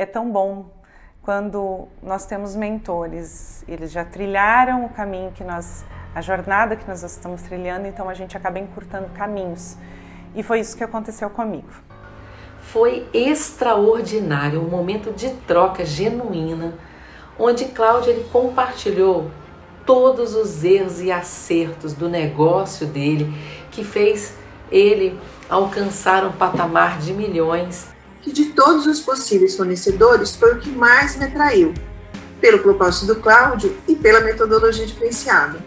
é tão bom quando nós temos mentores, eles já trilharam o caminho que nós, a jornada que nós estamos trilhando, então a gente acaba encurtando caminhos. E foi isso que aconteceu comigo. Foi extraordinário, um momento de troca genuína, onde Cláudia ele compartilhou todos os erros e acertos do negócio dele, que fez ele alcançar um patamar de milhões que de todos os possíveis fornecedores foi o que mais me atraiu, pelo propósito do Cláudio e pela metodologia diferenciada.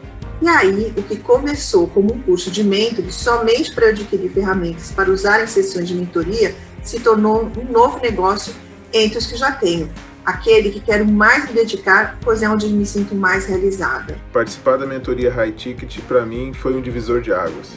E aí, o que começou como um curso de mentoring somente para adquirir ferramentas para usar em sessões de mentoria, se tornou um novo negócio entre os que já tenho, aquele que quero mais me dedicar, pois é onde me sinto mais realizada. Participar da mentoria High Ticket para mim foi um divisor de águas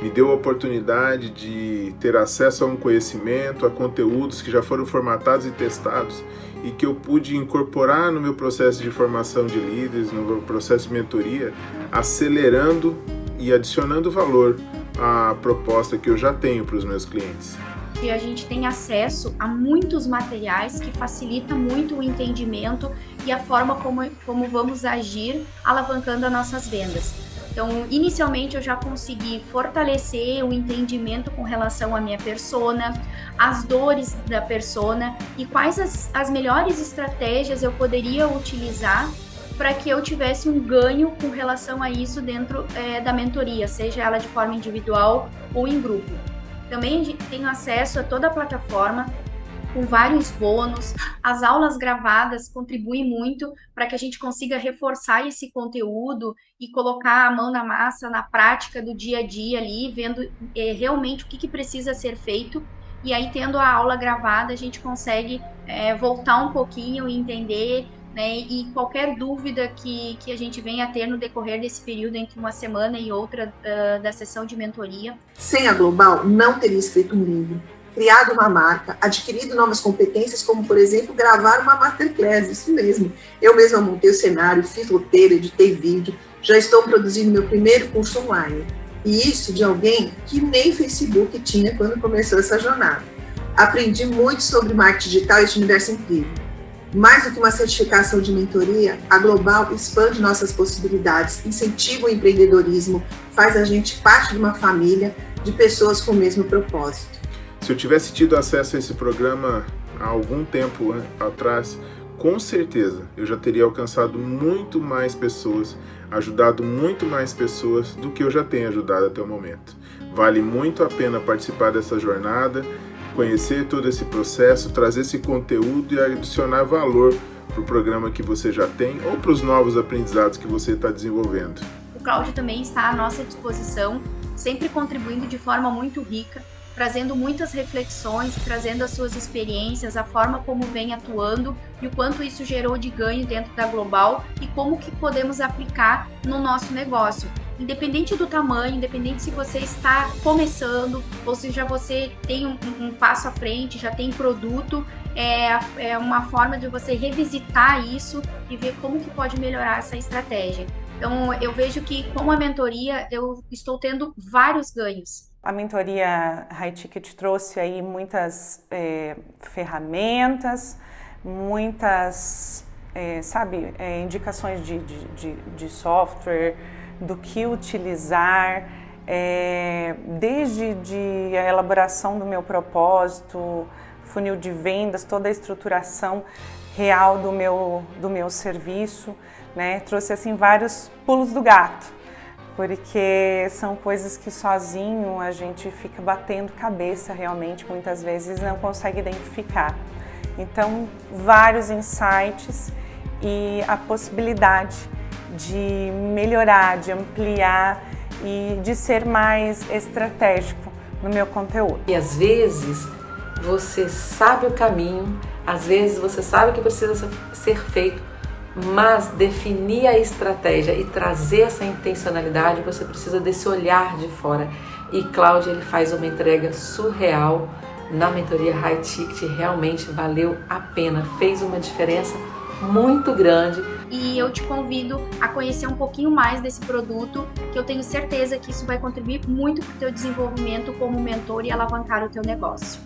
me deu a oportunidade de ter acesso a um conhecimento, a conteúdos que já foram formatados e testados e que eu pude incorporar no meu processo de formação de líderes, no meu processo de mentoria, acelerando e adicionando valor à proposta que eu já tenho para os meus clientes. E a gente tem acesso a muitos materiais que facilita muito o entendimento e a forma como, como vamos agir alavancando as nossas vendas. Então, inicialmente eu já consegui fortalecer o entendimento com relação à minha persona, as dores da persona e quais as, as melhores estratégias eu poderia utilizar para que eu tivesse um ganho com relação a isso dentro é, da mentoria, seja ela de forma individual ou em grupo. Também tenho acesso a toda a plataforma, com vários bônus. As aulas gravadas contribuem muito para que a gente consiga reforçar esse conteúdo e colocar a mão na massa na prática do dia a dia ali, vendo é, realmente o que, que, precisa ser feito. E aí, tendo a aula gravada, a gente consegue é, voltar um pouquinho e entender né, e qualquer dúvida que, que a gente venha a ter no decorrer desse período entre uma semana e outra uh, da sessão de mentoria. Sem a Global, não teria escrito um livro criado uma marca, adquirido novas competências, como, por exemplo, gravar uma masterclass, isso mesmo. Eu mesma montei o cenário, fiz roteiro, editei vídeo, já estou produzindo meu primeiro curso online. E isso de alguém que nem Facebook tinha quando começou essa jornada. Aprendi muito sobre marketing digital e este universo incrível. Mais do que uma certificação de mentoria, a Global expande nossas possibilidades, incentiva o empreendedorismo, faz a gente parte de uma família de pessoas com o mesmo propósito. Se eu tivesse tido acesso a esse programa há algum tempo atrás, com certeza eu já teria alcançado muito mais pessoas, ajudado muito mais pessoas do que eu já tenho ajudado até o momento. Vale muito a pena participar dessa jornada, conhecer todo esse processo, trazer esse conteúdo e adicionar valor para o programa que você já tem ou para os novos aprendizados que você está desenvolvendo. O Cláudio também está à nossa disposição, sempre contribuindo de forma muito rica trazendo muitas reflexões, trazendo as suas experiências, a forma como vem atuando e o quanto isso gerou de ganho dentro da Global e como que podemos aplicar no nosso negócio. Independente do tamanho, independente se você está começando ou se já você tem um, um passo à frente, já tem produto, é, é uma forma de você revisitar isso e ver como que pode melhorar essa estratégia. Então, eu vejo que com a mentoria eu estou tendo vários ganhos. A mentoria High Ticket trouxe aí muitas é, ferramentas, muitas, é, sabe, é, indicações de, de, de, de, software, do que utilizar, desde de a elaboração do meu propósito, funil de vendas, toda a estruturação real do meu, do meu serviço, né? Trouxe assim vários pulos do gato porque são coisas que sozinho a gente fica batendo cabeça realmente, muitas vezes não consegue identificar. Então, vários insights e a possibilidade de melhorar, de ampliar e de ser mais estratégico no meu conteúdo. E às vezes você sabe o caminho, às vezes você sabe o que precisa ser feito, mas definir a estratégia e trazer essa intencionalidade, você precisa desse olhar de fora. E Cláudia ele faz uma entrega surreal na mentoria High Ticket, realmente valeu a pena, fez uma diferença muito grande. E eu te convido a conhecer um pouquinho mais desse produto, que eu tenho certeza que isso vai contribuir muito para o teu desenvolvimento como mentor e alavancar o teu negócio.